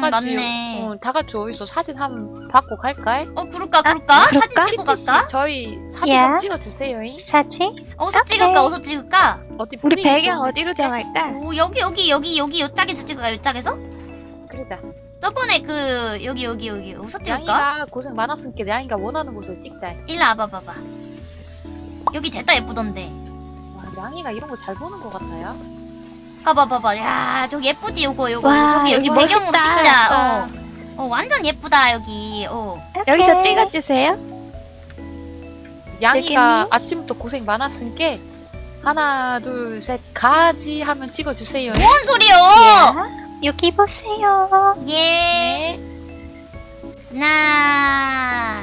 다 음, 같이 맞네. 어, 다 같이 어디서 사진 한번 받고 갈까? 어 그럴까 그럴까? 그럴까? 사진 찍고 치치 갈까? 저희 사진 예. 한번 찍어 주세요. 사진? 어서 오케이. 찍을까 어서 찍을까? 어디 우리 분위기 배경 있었는데 어디로? 정할까? 오 여기 여기 여기 여기 요짝에서 찍을까 요짝에서? 그러자. 저번에 그 여기 여기 여기 어서 찍을까? 양이가 고생 많았으니까 양이가 원하는 곳을 찍자. 일로 와봐 봐봐 여기 됐다 예쁘던데 와, 양이가 이런 거 잘 보는 것 같아요. 봐봐 봐봐 야 저기 예쁘지 요거 요거 와, 저기 여기 배경으로 멋있다. 찍자 멋있다. 어. 어 완전 예쁘다 여기 어 여기서 찍어주세요. 양이가. 아침부터 고생 많았으니까 하나 둘 셋 가지 하면 찍어 주세요. 뭔 소리요 야, 여기 보세요. 예 하나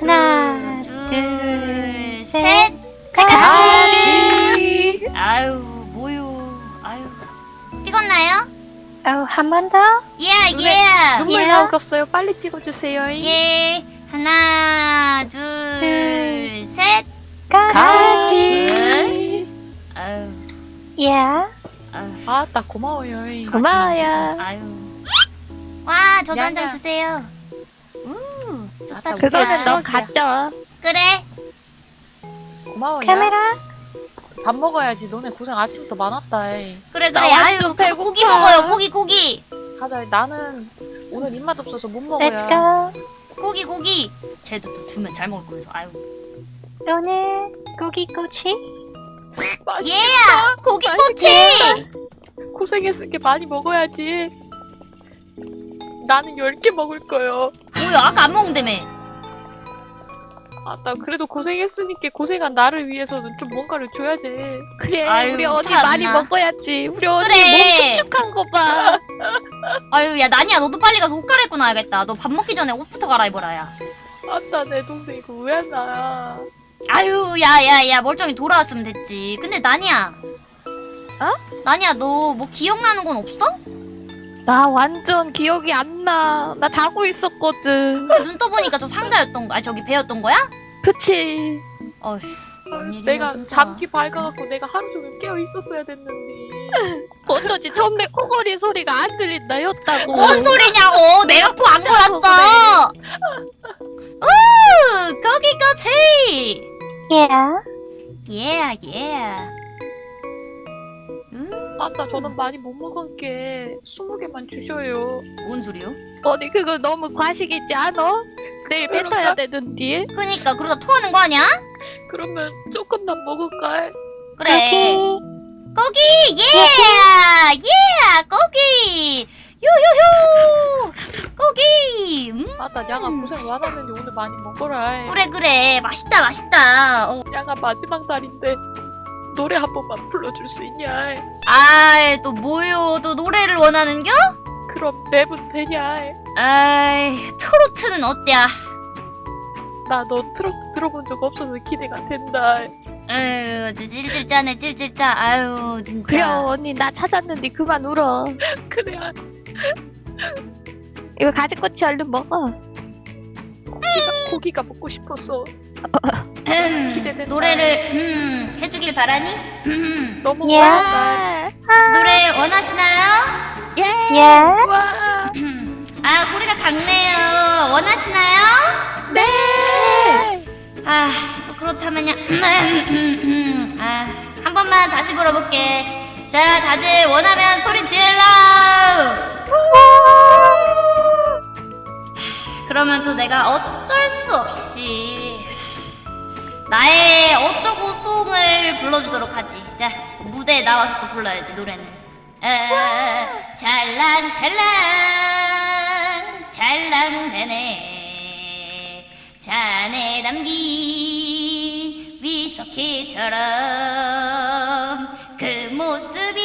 하나, 둘, 둘, 셋. 셋. 가지. 아유. 찍었나요? 어, 한 번 더. 예, 눈에- 예. 눈물 예. 나오겠어요. 빨리 찍어 주세요. 예. 하나, 둘, 둘, 셋. 가지. 아유. 아따 고마워요. 고마워요. 아유. 와, 저도 한 장. 주세요. 우, 좋다, 좋다. 그거는 너. 가져. 그래. 고마워요. 카메라. 밥 먹어야지. 너네 고생 아침부터 많았다. 이. 그래, 나 그래. 아유, 완전 가서 고기 배고파. 먹어요. 고기, 고기. 가자. 나는 오늘 입맛 없어서 못 Let's 먹어요. go. 고기, 고기. 쟤도 또 주면 잘 먹을 거면서. 아유. 오늘 고기꼬치. 맛있. 예! 고기 꼬치! 고생했으니까 많이 먹어야지. 나는 10개 먹을 거요. 뭐야, 아까 안 먹는다며. 아따 그래도 고생했으니까 고생한 나를 위해서는 좀 뭔가를 줘야지. 그래, 아유, 우리 언니 참나. 많이 먹어야지. 우리 언니 그래. 몸 축축한 거 봐. 아유 야 나니야 너도 빨리 가서 옷 갈아입고 나야겠다 너 밥 먹기 전에 옷부터 갈아입어라 야 아따 내 동생 이거 왜 안 나? 아유 야야 야 멀쩡히 돌아왔으면 됐지 근데 나니야 어? 나니야 너 뭐 기억나는 건 없어? 나 완전 기억이 안 나. 나 자고 있었거든. 눈 떠보니까 저 상자였던 거 아니 저기 배였던 거야? 그치. 어휴 내가 진짜. 잠기 밝아갖고 내가 하루 종일 깨어 있었어야 됐는데. 어쩌지 처음에 코골이 소리가 안 들린다 했다고. 뭔 소리냐고 내가 코 안 골았어 우 거기까지 Yeah. 예 예 예. 음, 아따 저는 많이 못 먹은 게 20개만 주셔요. 뭔 소리요? 언니 그거 너무 과식이지 않아? 내일? 타야 되는데. 그니까 그러다 토하는 거 아니야? 그러면 조금만 먹을까? 그래 고기 예! 예! 고기! 요요요! 고기! 음, 아따 양아 고생 많았는데 오늘 많이 먹어라. 그래 그래 맛있다 맛있다 어. 양아 마지막 날인데 노래 한 번만 불러줄 수 있냐? 아이 또 뭐요 또 노래를 원하는겨? 그럼 랩은 되냐? 아이 트로트는 어때야? 나 너 트럭 들어본 적 없어서 기대가 된다. 아유 찔찔 짜네 찔찔 짜 아유 진짜 그래 언니 나 찾았는데 그만 울어. 그래 이거 가지꼬치 얼른 먹어. 고기가, 고기가 먹고 싶었어. 음. 노래를 음, 해주길 바라니? 음, 너무 예. 많다. 노래 원하시나요? 예. 예. 와. 아 소리가 작네요 원하시나요? 네. 아, 또 그렇다면요. 아, 한 번만 다시 물어볼게. 자, 다들 원하면 소리 질러! 그러면 또 내가 어쩔 수 없이 나의 어쩌고 송을 불러주도록 하지. 자, 무대에 나와서 또 불러야지, 노래는. 아, 찰랑, 찰랑, 찰랑대네. 잔에 담긴 위석희처럼 그 모습이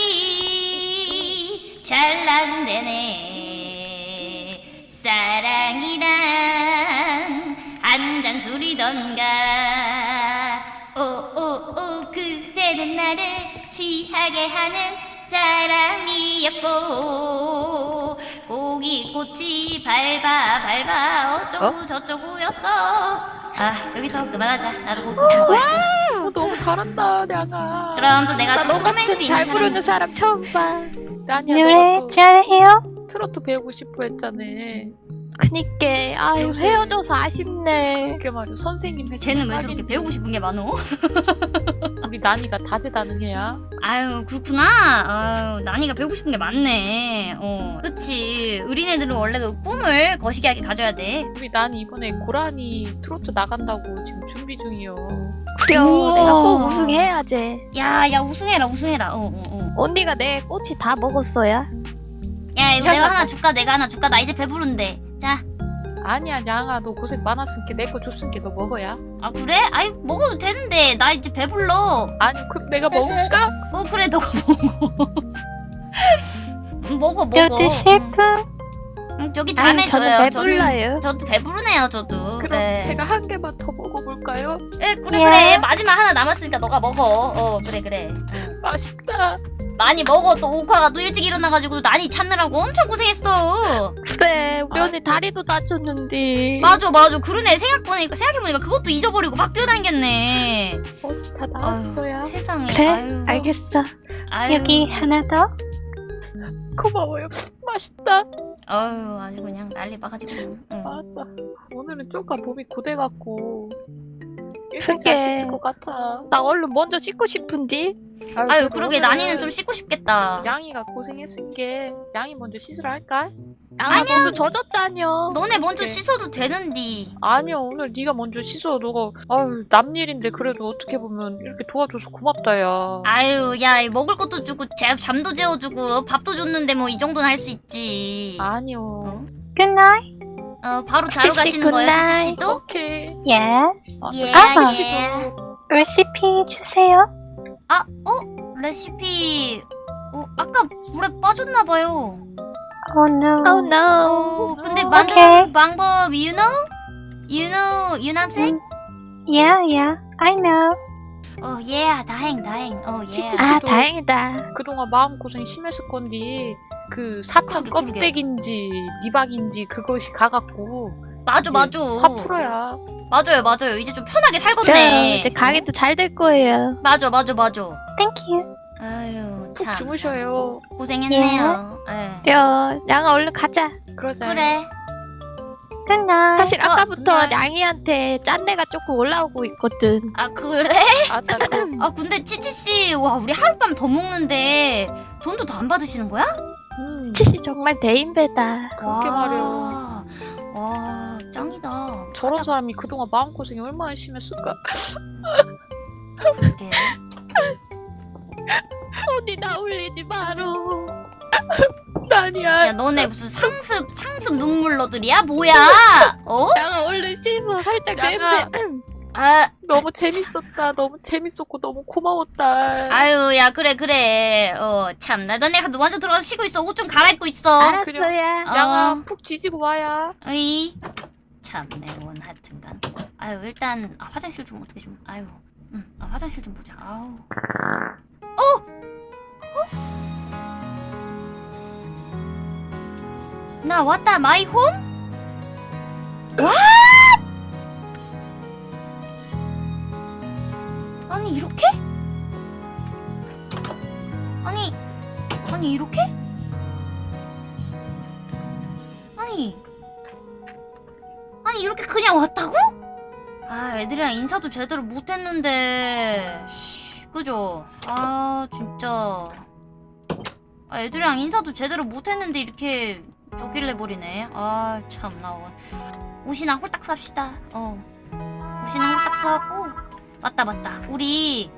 찰랑대네 사랑이란 한 잔 술이던가 그대는 나를 취하게 하는 사람이었고 고기꽃이 밟아 밟아 어쩌고 저쩌고였어 아 여기서 그만하자 나도 고기 먹어야지 어, 너무 잘한다, 양아. 그럼 또 내가 나또너 소맨 수 있는 잘 사람 부르는 사람 처음 봐. 아니야, 노래 또 잘해요? 트로트 배우고 싶어 했잖아. 그니까 아유 요새- 헤어져서 아쉽네. 그게 말이야 선생님 쟤는 왜 저렇게 배우고 싶은 게 많어? 우리 나니가 다재다능해야. 아유 그렇구나. 아유 나니가 배우고 싶은 게 많네. 어, 그치. 어린애들은 원래 그 꿈을 거시기하게 가져야 돼. 우리 나니 이번에 고라니 트로트 나간다고 지금 준비 중이요. 그래요. 우와. 내가 꼭 우승해야지. 야, 야 우승해라, 우승해라. 어, 어, 어. 언니가 내 꼬치 다 먹었어야. 야 이거 내가 하나 줄까? 내가 하나 줄까? 나 이제 배부른데. 자. 아니야 양아 너 고생 많았으니까 내 거 줬으니까 너 먹어야. 아 그래? 아이 먹어도 되는데 나 이제 배불러. 아니 그럼 내가 먹을까? 어 그래 너가 먹어. 응, 먹어 먹어. 여기 실프? 응, 저기 아니 잠에 줘요. 배불러요. 저는, 저도 배부르네요 저도. 그럼 네. 제가 한 개만 더 먹어볼까요? 예, 그래 예. 그래 마지막 하나 남았으니까 너가 먹어. 어 그래 그래. 응. 맛있다. 많이 먹어 또 오카가 또 일찍 일어나가지고 난이 찾느라고 엄청 고생했어. 그래 아. 언니 다리도 다쳤는데. 맞아 맞아 그러네 생각보니까 생각해보니까 그것도 잊어버리고 막 뛰어다녔네. 어디 다 나왔어야. 세상에. 그래 아유. 알겠어. 아유. 여기 하나 더. 고마워요. 맛있다. 아유 아주 그냥 난리 봐가지고. 응. 맞다. 오늘은 쪼까 몸이 고돼갖고 일찍 그게. 잘수 있을 것 같아. 나 얼른 먼저 씻고 싶은데. 아유 그래도 그러게 난이는 좀 씻고 싶겠다. 양이가 고생했으니까 양이 먼저 씻으라 할까? 양아 너도 젖었다녀. 너네 먼저 그래. 씻어도 되는디. 아니야 오늘 네가 먼저 씻어. 너가 아유 남 일인데 그래도 어떻게 보면 이렇게 도와줘서 고맙다 야. 아유 야 먹을 것도 주고 재- 잠도 재워주고 밥도 줬는데 뭐 이 정도는 할 수 있지. 아니요. 어? Good night. 어 바로 자러 가시는 거예요. 치치 씨도? 오케이. 예. 아, 예, 예. 씨도 레시피 주세요. 아 어? 레시피 어 아까 물에 빠졌나 봐요. Oh no. Oh no. 어 근데 만드는 오케이. 방법 you know? You know you know what I'm saying? Yeah, yeah. I know. 어 yeah 다행 다행 어 yeah. 치치 아 씨도 다행이다. 그동안 마음 고생 심했을 건데 그 사탕. 껍데기인지 니박인지 그것이 가갖고 맞아 맞아. 화 풀어야. 맞아요 맞아요 이제 좀 편하게. 살겠네. 이제 가게도 잘 될 거예요. 맞아 맞아 맞아. Thank you. 아유 푹 참 주무셔요. 고생했네요. 예. 그래요. 양아 얼른 가자. 그러자. 그래. 끝나. 사실 어, 아까부터 끝나. 양이한테 짠내가 조금 올라오고 있거든. 아 그래? 아따 그아 근데 치치 씨, 와 우리 하룻밤 더 먹는데 돈도 더 안 받으시는 거야? 음, 치시 정말 대인배다. 그렇게 와. 말이야. 와 짱이다. 저런 가자, 사람이 그동안 마음 고생이 얼마나 심했을까. 그러게. 언니 나 울리지 마로. 아니야. 야 너네 무슨 상습 상습 눈물러들이야? 뭐야? 어? 양아 얼른 씻어. 살짝 양아. 냄새. 아 너무 재밌었다. 너무 재밌었고 너무 고마웠다. 아유 야 그래 그래. 어 참나 너네 가 먼저 들어가서 쉬고 있어. 옷 좀 갈아입고 있어. 알았어야. 어. 양아 푹 지지고 와야. 어이 참내 원 하여튼간. 아유 일단 아, 화장실 좀 어떻게 좀. 아유. 응. 아, 화장실 좀 보자. 아우. 나 왔다 my home? 와! 아니 이렇게? 아니 아니 이렇게? 아니 아니 이렇게 그냥 왔다고? 아 애들이랑 인사도 제대로 못했는데 씨, 그죠? 아 진짜 아 애들이랑 인사도 제대로 못했는데 이렇게 쪼길래 버리네. 아 참나 옷이나 홀딱 삽시다. 어. 옷이나 홀딱 사고. 맞다 맞다. 우리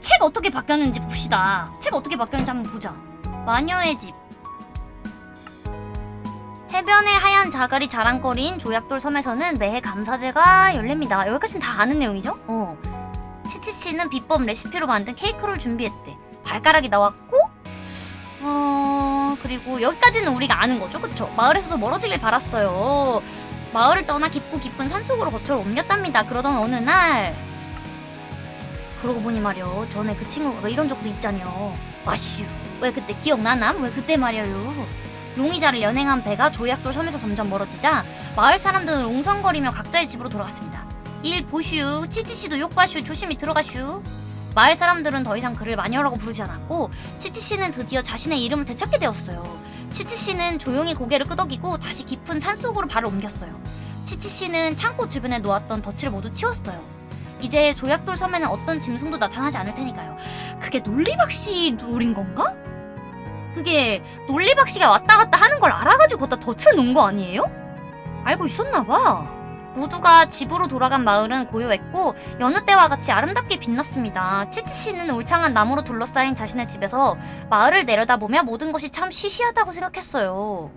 책 어떻게 바뀌었는지 봅시다. 책 어떻게 바뀌었는지 한번 보자. 마녀의 집. 해변의 하얀 자갈이 자랑거리인 조약돌 섬에서는 매해 감사제가 열립니다. 여기까지는 다 아는 내용이죠? 어. 치치 씨는 비법 레시피로 만든 케이크를 준비했대. 발가락이 나왔고, 어, 그리고 여기까지는 우리가 아는 거죠. 그쵸? 마을에서도 멀어지길 바랐어요. 마을을 떠나 깊고 깊은 산속으로 거처를 옮겼답니다. 그러던 어느 날, 그러고 보니 말이요. 전에 그 친구가 이런 적도 있잖여. 마슈. 왜 그때 기억나남? 왜 그때 말이에요. 용의자를 연행한 배가 조약돌 섬에서 점점 멀어지자 마을 사람들은 웅성거리며 각자의 집으로 돌아갔습니다. 일 보슈, 치치씨도 욕바슈, 조심히 들어가슈. 마을 사람들은 더 이상 그를 마녀라고 부르지 않았고 치치 씨는 드디어 자신의 이름을 되찾게 되었어요. 치치 씨는 조용히 고개를 끄덕이고 다시 깊은 산속으로 발을 옮겼어요. 치치 씨는 창고 주변에 놓았던 덫을 모두 치웠어요. 이제 조약돌 섬에는 어떤 짐승도 나타나지 않을 테니까요. 그게 논리박씨 노린 건가? 그게 논리박씨가 왔다 갔다 하는 걸 알아가지고 거기다 덫을 놓은 거 아니에요? 알고 있었나 봐. 모두가 집으로 돌아간 마을은 고요했고 여느 때와 같이 아름답게 빛났습니다. 치치 씨는 울창한 나무로 둘러싸인 자신의 집에서 마을을 내려다보며 모든 것이 참 시시하다고 생각했어요.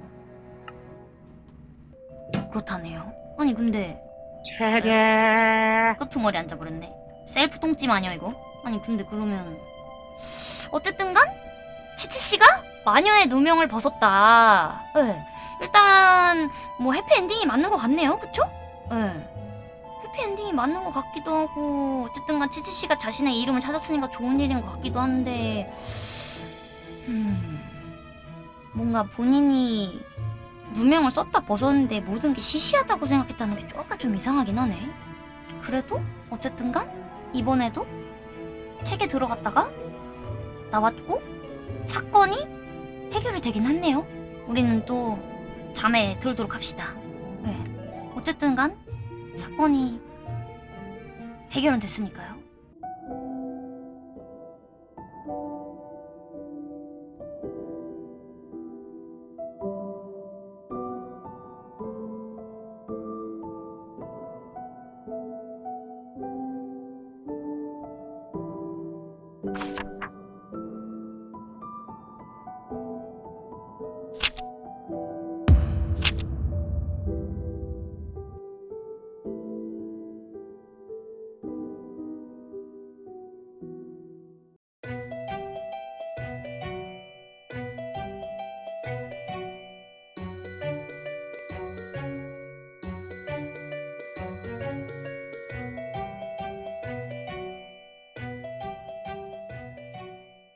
그렇다네요. 아니 근데 끄트머리 앉아버렸네. 셀프 똥찜 아니야 이거? 아니 근데 그러면 어쨌든간 치치 씨가 마녀의 누명을 벗었다. 네. 일단 뭐 해피엔딩이 맞는 것 같네요, 그쵸? 네. 해피엔딩이 맞는 것 같기도 하고 어쨌든 간 치치 씨가 자신의 이름을 찾았으니까 좋은 일인 것 같기도 한데 음 뭔가 본인이 누명을 썼다 벗었는데 모든 게 시시하다고 생각했다는 게 조금 좀 이상하긴 하네. 그래도 어쨌든 간 이번에도 책에 들어갔다가 나왔고 사건이 해결이 되긴 했네요. 우리는 또 잠에 들도록 합시다. 네. 어쨌든 간 사건이 해결은 됐으니까요.